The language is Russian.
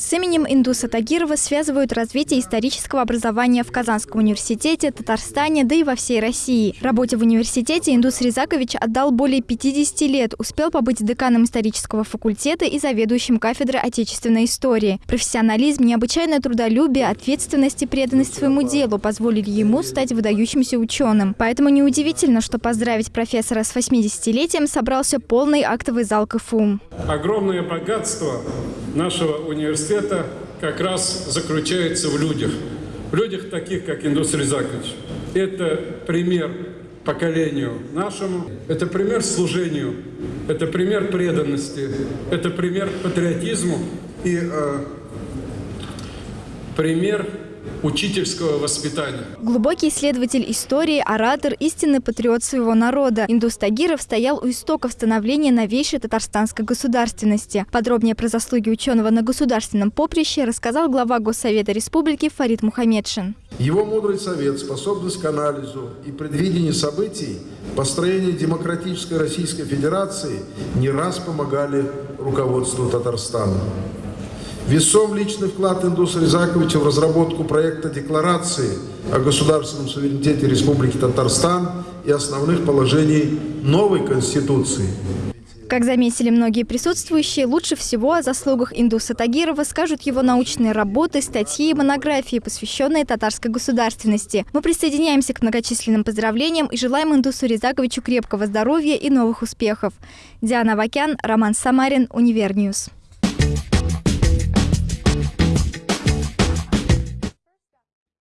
С именем Индуса Тагирова связывают развитие исторического образования в Казанском университете, Татарстане, да и во всей России. Работе в университете Индус Рязакович отдал более 50 лет, успел побыть деканом исторического факультета и заведующим кафедрой отечественной истории. Профессионализм, необычайное трудолюбие, ответственность и преданность своему делу позволили ему стать выдающимся ученым. Поэтому неудивительно, что поздравить профессора с 80-летием собрался полный актовый зал КФУ. Огромное богатство нашего университета как раз заключается в людях. В людях таких, как Индус Рязакович. Это пример поколению нашему, это пример служению, это пример преданности, это пример патриотизму и э, пример учительского воспитания. Глубокий исследователь истории, оратор, истинный патриот своего народа. Индус Тагиров стоял у истоков становления новейшей татарстанской государственности. Подробнее про заслуги ученого на государственном поприще рассказал глава Госсовета Республики Фарид Мухамедшин. Его мудрый совет, способность к анализу и предвидению событий, построение демократической Российской Федерации не раз помогали руководству Татарстана. Весом личный вклад Индуса Рязаковича в разработку проекта декларации о государственном суверенитете Республики Татарстан и основных положений новой Конституции. Как заметили многие присутствующие, лучше всего о заслугах Индуса Тагирова скажут его научные работы, статьи и монографии, посвященные татарской государственности. Мы присоединяемся к многочисленным поздравлениям и желаем Индусу Рязаковичу крепкого здоровья и новых успехов. Диана Вакян, Роман Самарин, Универньюз.